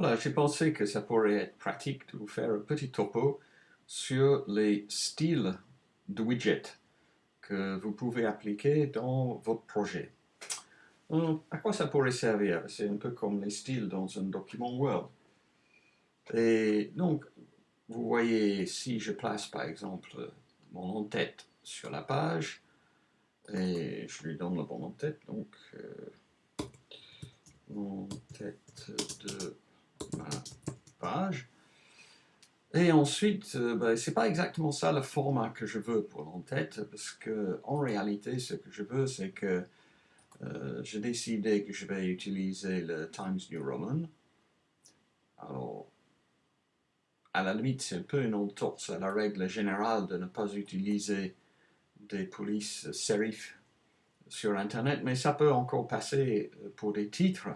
Voilà, j'ai pensé que ça pourrait être pratique de vous faire un petit topo sur les styles de widget que vous pouvez appliquer dans votre projet. à quoi ça pourrait servir? C'est un peu comme les styles dans un document Word. Et donc, vous voyez, si je place par exemple mon en-tête sur la page, et je lui donne le bon en-tête, donc euh, en-tête de page, et ensuite, euh, ben, c'est pas exactement ça le format que je veux pour l'entête, parce que en réalité, ce que je veux, c'est que euh, j'ai décidé que je vais utiliser le Times New Roman. Alors, à la limite, c'est un peu une entorse à la règle générale de ne pas utiliser des polices serif sur Internet, mais ça peut encore passer pour des titres.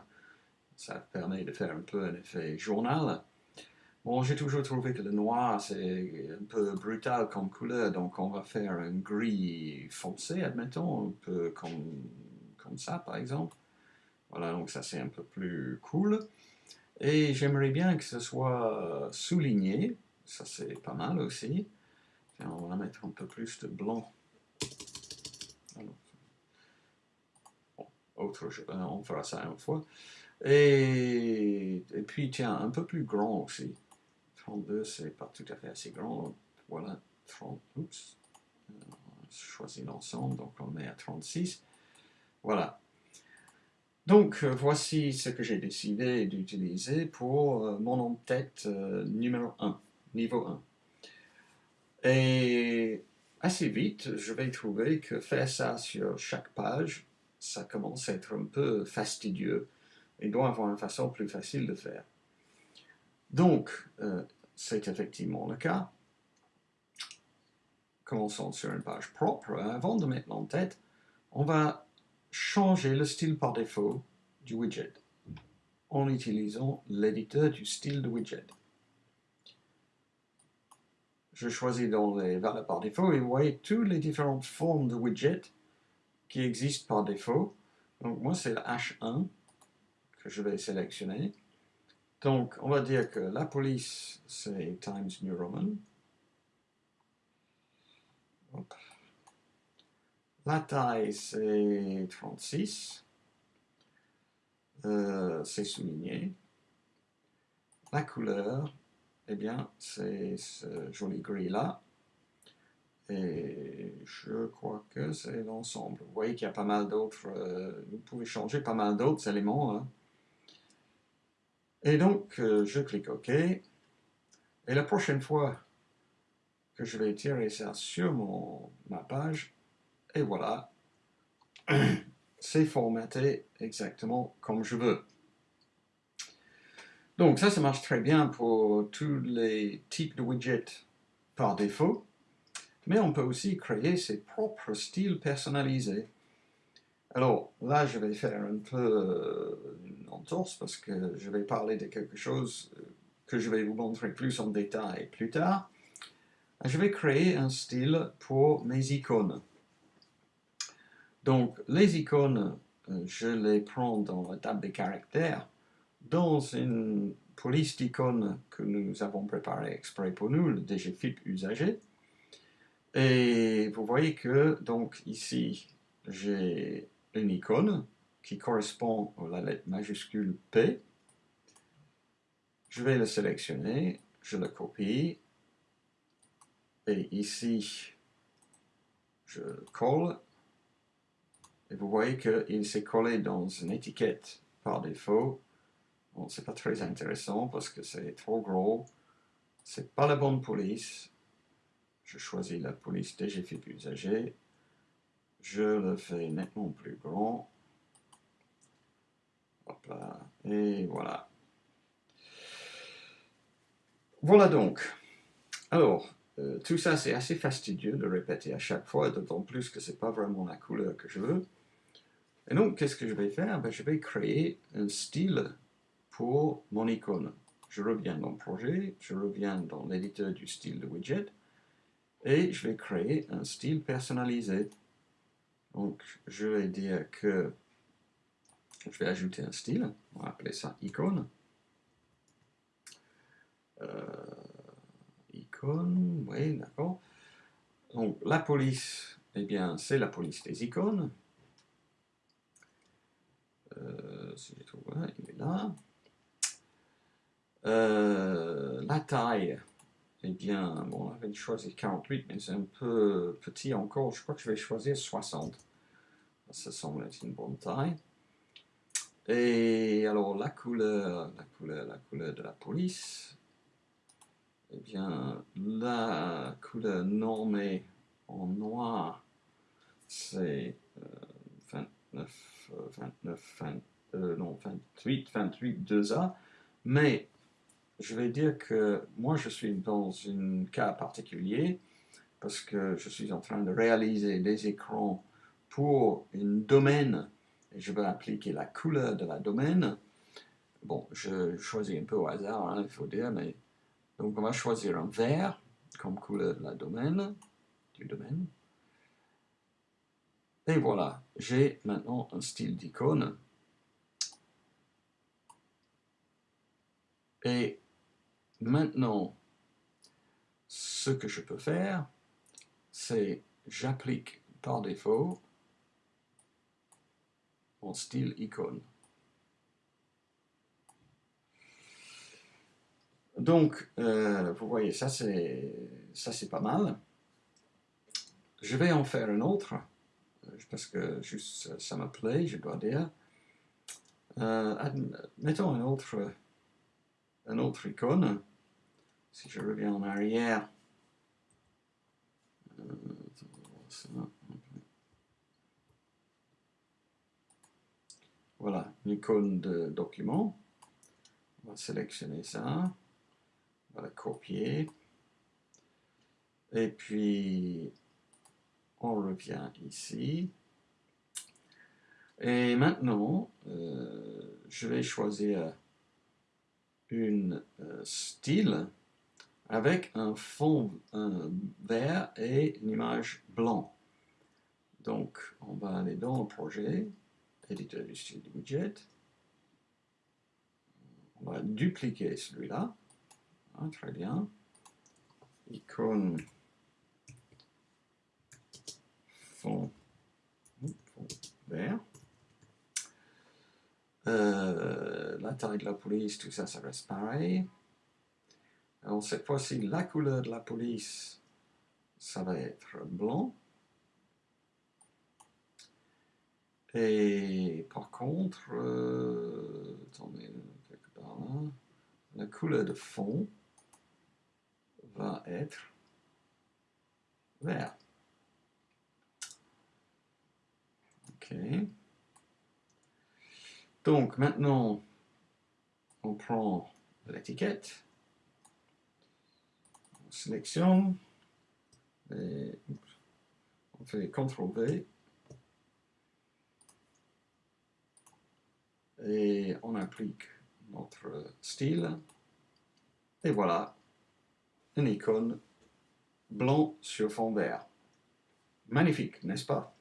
Ça permet de faire un peu un effet journal. Bon, j'ai toujours trouvé que le noir, c'est un peu brutal comme couleur, donc on va faire un gris foncé, admettons, un peu comme, comme ça, par exemple. Voilà, donc ça c'est un peu plus cool. Et j'aimerais bien que ce soit souligné, ça c'est pas mal aussi. on va mettre un peu plus de blanc. autre, on fera ça une fois. Et, puis, tiens, un peu plus grand aussi. 32, c'est pas tout à fait assez grand. Voilà, 30, oups. On choisit l'ensemble, donc on met à 36. Voilà. Donc, euh, voici ce que j'ai décidé d'utiliser pour euh, mon en-tête euh, numéro 1, niveau 1. Et assez vite, je vais trouver que faire ça sur chaque page, ça commence à être un peu fastidieux et doit avoir une façon plus facile de faire. Donc, euh, c'est effectivement le cas. Commençons sur une page propre. Avant de mettre l'en-tête, on va changer le style par défaut du widget en utilisant l'éditeur du style de widget. Je choisis dans les valeurs par défaut et vous voyez toutes les différentes formes de widget qui existent par défaut. Donc moi c'est le H1 je vais sélectionner. Donc, on va dire que la police, c'est Times New Roman. La taille, c'est 36. Euh, c'est souligné. La couleur, eh bien, c'est ce joli gris-là. Et je crois que c'est l'ensemble. Vous voyez qu'il y a pas mal d'autres... Euh, vous pouvez changer pas mal d'autres éléments. Hein. Et donc, euh, je clique OK. Et la prochaine fois que je vais tirer ça sur mon, ma page, et voilà, c'est formaté exactement comme je veux. Donc ça, ça marche très bien pour tous les types de widgets par défaut, mais on peut aussi créer ses propres styles personnalisés. Alors là, je vais faire un peu euh, une entorse parce que je vais parler de quelque chose euh, que je vais vous montrer plus en détail plus tard. Je vais créer un style pour mes icônes. Donc, les icônes, euh, je les prends dans la table des caractères, dans une police d'icônes que nous avons préparée exprès pour nous, le DGFIP usager. Et vous voyez que, donc, ici, j'ai une icône qui correspond à la lettre majuscule P. Je vais le sélectionner, je le copie, et ici, je le colle, et vous voyez qu'il s'est collé dans une étiquette par défaut. Bon, c'est pas très intéressant parce que c'est trop gros, c'est pas la bonne police. Je choisis la police DGFIP usager je le fais nettement plus grand. Hop là, et voilà. Voilà donc. Alors, euh, tout ça c'est assez fastidieux de répéter à chaque fois, d'autant plus que c'est pas vraiment la couleur que je veux. Et donc, qu'est-ce que je vais faire? Ben, Je vais créer un style pour mon icône. Je reviens dans le projet, je reviens dans l'éditeur du style de widget, et je vais créer un style personnalisé. Donc, je vais dire que je vais ajouter un style, on va appeler ça icône. icône, oui, d'accord. Donc la police, eh bien, c'est la police des icônes. si je trouve, il est là. la taille, eh bien, bon, on avait choisi 48, mais c'est un peu petit encore. Je crois que je vais choisir 60. Ça semble être une bonne taille. Et alors, la couleur, la couleur, la couleur de la police, eh bien, la couleur normée en noir, c'est 29, 29, 20, non, 28, 28, 2A, mais je vais dire que moi je suis dans un cas particulier parce que je suis en train de réaliser des écrans pour une domaine et je vais appliquer la couleur de la domaine. Bon, je choisis un peu au hasard, hein, il faut dire, mais donc on va choisir un vert comme couleur de la domaine, du domaine. Et voilà, j'ai maintenant un style d'icône. Et Maintenant, ce que je peux faire, c'est j'applique par défaut mon style icône. Donc, euh, vous voyez, ça c'est pas mal. Je vais en faire un autre, parce que juste ça me plaît, je dois dire. Euh, mettons un autre, un autre icône. Si je reviens en arrière, voilà, une icône de document. On va sélectionner ça, on va la copier, et puis on revient ici. Et maintenant, euh, je vais choisir une euh, style avec un fond vert et une image blanc. Donc, on va aller dans le projet, éditeur du style widget. On va dupliquer celui-là. Ah, très bien. Icône fond, fond vert. Euh, la taille de la police, tout ça, ça reste pareil. Alors cette fois-ci, la couleur de la police, ça va être blanc. Et par contre, euh, la couleur de fond va être vert. Ok. Donc maintenant, on prend l'étiquette sélection, et on fait CTRL V, et on applique notre style, et voilà, une icône blanc sur fond vert. Magnifique, n'est-ce pas?